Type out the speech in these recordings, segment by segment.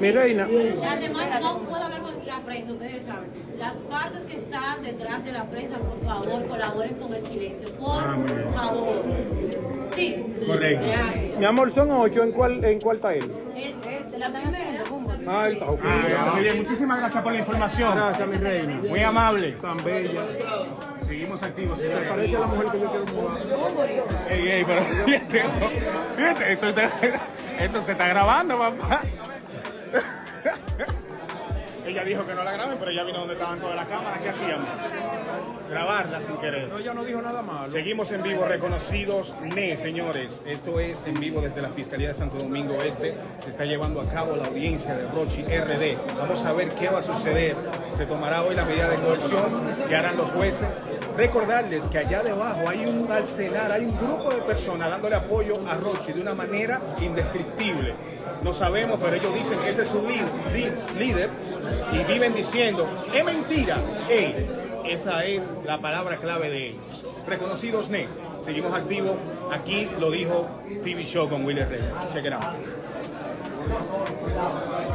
Mi reina. Además, no puedo hablar con la prensa, ustedes saben. Las partes que están detrás de la prensa, por favor, colaboren con el silencio. Por Amén. favor. Sí. Correcto. Gracias. Mi amor, son ocho. ¿En cuál, en cuál está él? El- La primera. Ah, está ok. Ah, bien. Muchísimas gracias por la información. Gracias, mi reina. Muy amable. Tan bella. Seguimos activos. Se parece a la mujer que yo quiero mudar. Ey, ey, pero fíjate, fíjate, esto, está- esto se está grabando, papá. Ella dijo que no la graben, pero ella vino donde estaban todas las cámaras. ¿Qué hacíamos? Grabarla sin querer. No, ella no dijo nada malo. Seguimos en vivo, reconocidos NE, señores. Esto es en vivo desde la Fiscalía de Santo Domingo Este. Se está llevando a cabo la audiencia de Rochi RD. Vamos a ver qué va a suceder. Se tomará hoy la medida de coerción que harán los jueces. Recordarles que allá debajo hay un arsenal, hay un grupo de personas dándole apoyo a Rochi de una manera indescriptible. No sabemos, pero ellos dicen que ese es su líder y viven diciendo, es mentira. Ey, esa es la palabra clave de ellos. Reconocidos NE. Seguimos activos. Aquí lo dijo TV Show con Willy Rey. Check it out.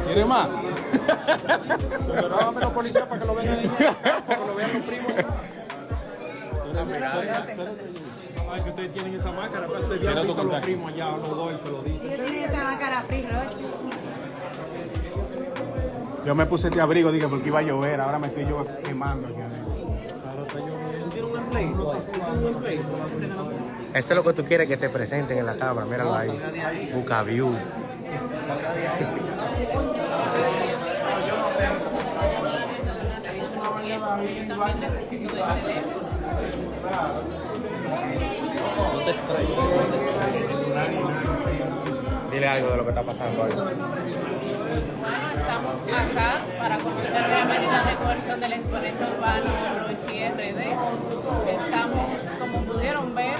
¿Quiere más? Pero dame los policías para que lo vean. Para que lo vean los primos. Ay, que ustedes tienen esa máscara, pero ustedes ya han visto los primos allá, los dos, y se lo dicen. Yo tenía esa máscara free, Rochi. Yo me puse este abrigo, dije, porque iba a llover. Ahora me estoy yo quemando. ya. Ahora está lloviendo. ¿Tiene un empleo? ¿Tiene un empleo? Eso es lo que tú quieres que te presenten en la cámara, míralo ahí. Busca view. Yo también necesito del teléfono. Dile algo de lo que está pasando ahí. Bueno, estamos acá para conocer la medida de coerción del exponente urbano Rochi RD. Estamos, como pudieron ver,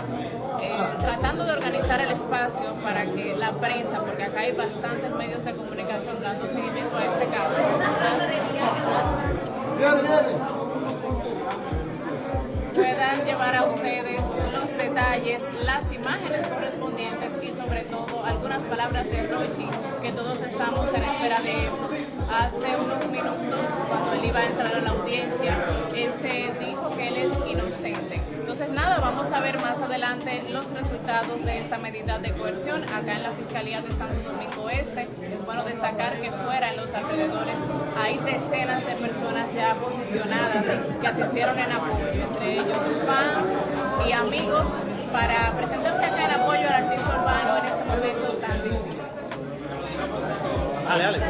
eh, tratando de organizar el espacio para que la prensa, porque acá hay bastantes medios de comunicación dando seguimiento a este caso, detalles, las imágenes correspondientes y sobre todo algunas palabras de Rochi que todos estamos en espera de estos. Hace unos minutos, cuando él iba a entrar a la audiencia, este dijo que él es inocente. Entonces nada, vamos a ver más adelante los resultados de esta medida de coerción acá en la Fiscalía de Santo Domingo Este. Es bueno destacar que fuera en los alrededores hay decenas de personas ya posicionadas que asistieron en apoyo, entre ellos fans y amigos, para presentarse acá en apoyo al artista urbano en este momento tan difícil. Dale, dale, tú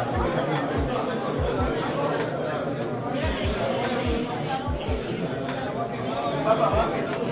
Thank you.